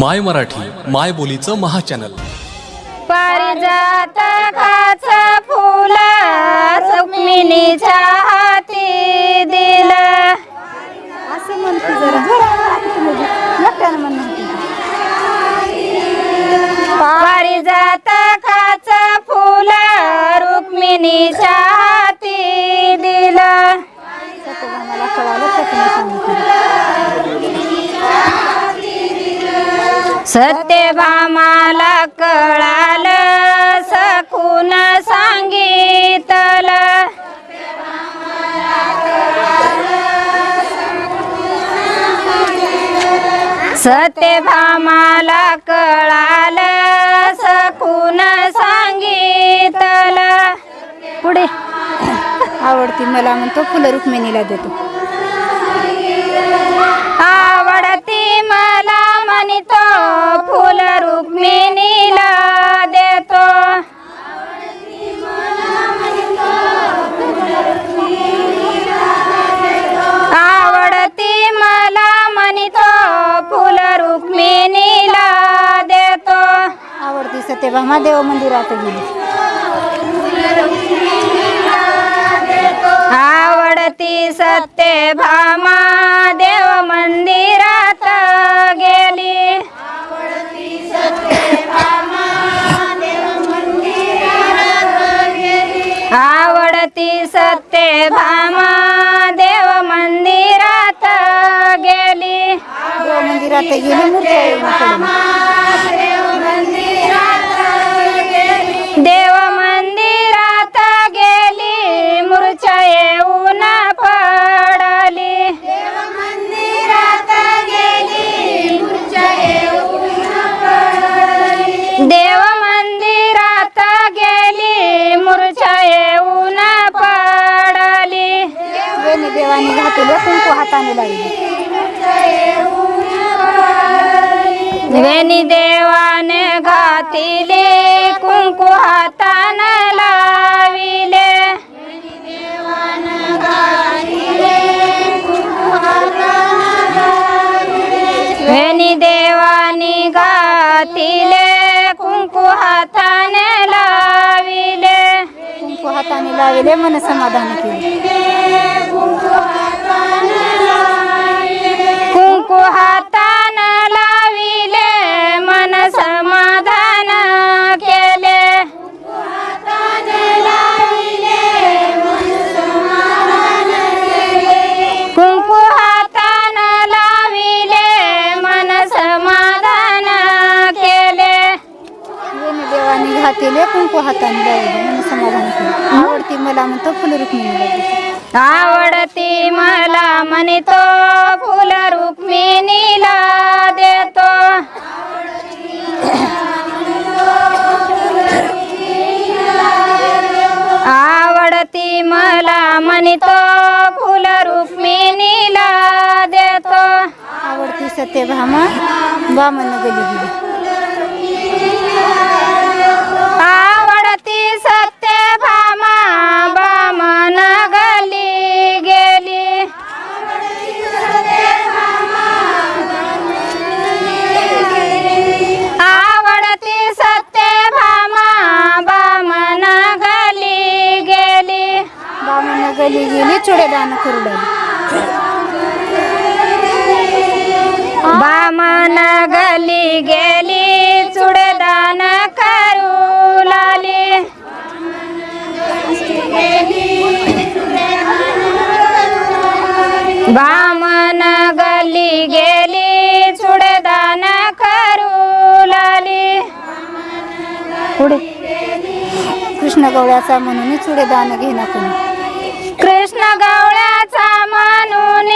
माय मराठी माय बोलीचं महाचॅनल. पारिजात काच फुल सुक्मिनीच्या हाती दिलं. असं म्हणते जरा. जरा एकट्यानं म्हण म्हणते. पारिजात काच फुल रुक्मिणीच्या सत्यभामाला कळालं सकून सांगितलं. सत्यभामाला कळालं सकून सांगितलं. पुढे. आवडती मला म्हणतो फुलं रुक्मिणीला देतो. आवडती मला म्हणतो फुल रुक्मिणीला देतो. आवडती मला म्हणतो फुल रुक्मिणीला देतो. आवडती सत्यभामा देव मंदिरात गेली. आवडती सत्यभामा सत्यभामा देव मंदिरात गेली. मंदिरात गेली मूर्ती कुंकू हाताने लावली वेणी देवाने घातिले कुंकू हातान लाविले. वेणी देवानी घातिले कुंकू हाताने लाविले. कुंकू हाताने लावले मन समाधान केले. कुहात सत्यभामा बामन गली गेली आवडती सत्यभामा बामन गली. गेली आवडती सत्यभामा बामन गली. गेली बामन गली गेली चुडेदान करू बामन गली गेली चुडदान करू लाली. बामन गली गेली चुडदान करू लाली. पुढे. कृष्ण गवळ्याचा म्हणून चुडेदान घेणा कोणी? कृष्ण गवळ्याचा म्हणून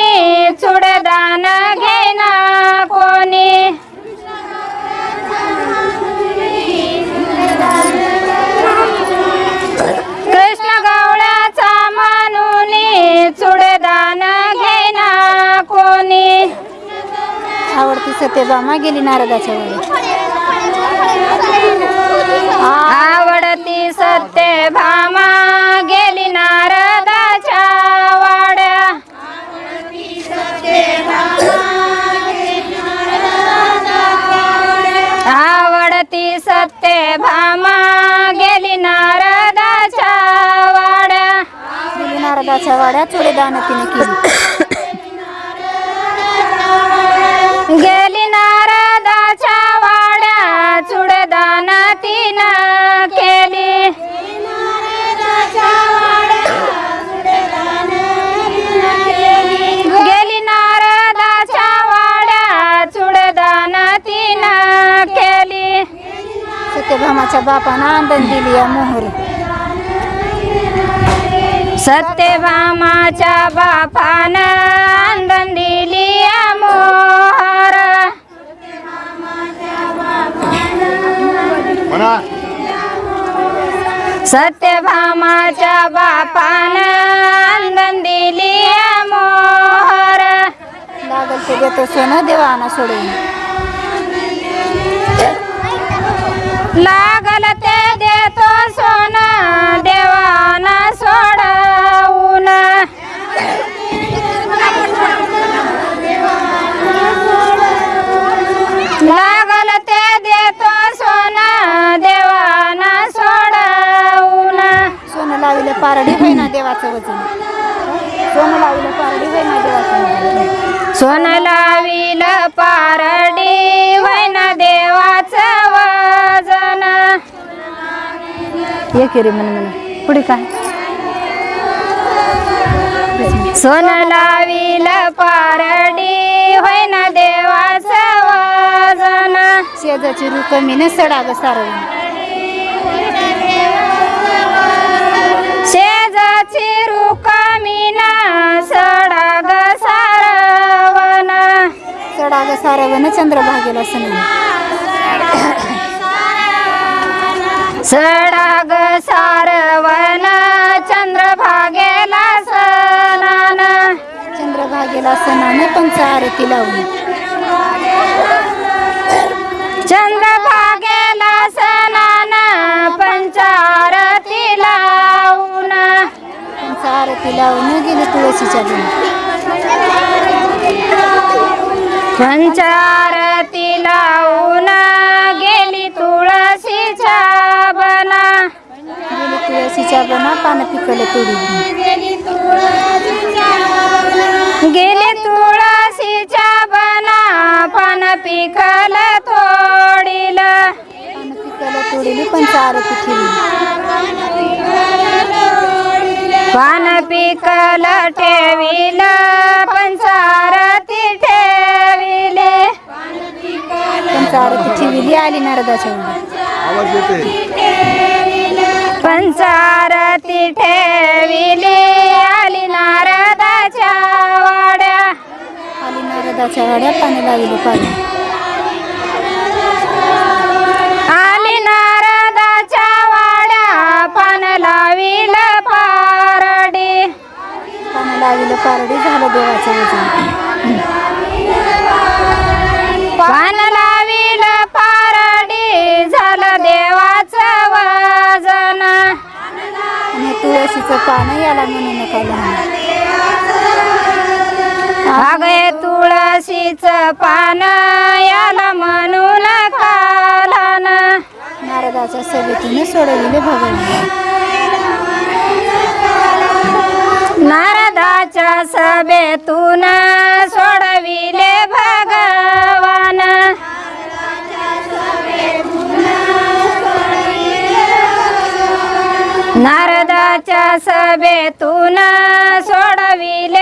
सत्यभामा गेली नारदाच्या वेळी आवडती सत्य भामा गेली नारदाच्या वाड्या. आवडती सत्य भामा गेली नारदाच्या वाड्या. गेली नारदाच्या वाड्या चुडीदान तिने केली. Yeah. सत्यभामाच्या बापानं आंदण दिली या मोहर. सत्यभामाच्या बापानं आंदण दिली या मोहर सत्यभामाच्या बापानं आंदण दिली या मोहर लागल ते देतो सोनं देवाना सोडून. लागल ते देतो सोनं देवाना सोडवून. लागल ते देतो सोनं देवाना सोडवून. सोनं लाविलं पारडी होईना देवाचं वजन. सोनं लाविलं पारडी होईना देवाचं सोनं लाविल पारडी वैन ये की रे म्हण म्हण पुढे काय? सोनं लाविल पारडी होईन देवाचं वजन. शेजाची रू कमी न सडाग सारवून शेजाची रुकामीना सडाग सारवण. सडाग सारवण चंद्रभागेला सण सडाग सारवण चंद्रभागेला सणान चंद्रभागेला सणाने पंचारती लावून. चंद्रभागेला सणान पंचारती लावून. पंचारती लावून गेली तुळशीच्या पंचारती तुळशीच्या बना पान पिकलं तोडी गेले तुळशीच्या बना पान पिकल तोडील. पान पिकल तोडली पंचारती ठेवली पान पिकल ठेविल पंचारती ठेविले. पंचारती ठेवली आली नारदाच्या आवाज येते पंचारती ठेविले आली नारदाच्या वाड्या. आली नारदाच्या वाड्या पाणी लाविले पाणी. तुळशीचं पान याला म्हणू नका अगे तुळशीचं पान याला म्हणून कालन. नारदाच्या सभेतीने सोडविले भगवान. नारदाच्या सभेतून सभेतून सोडविले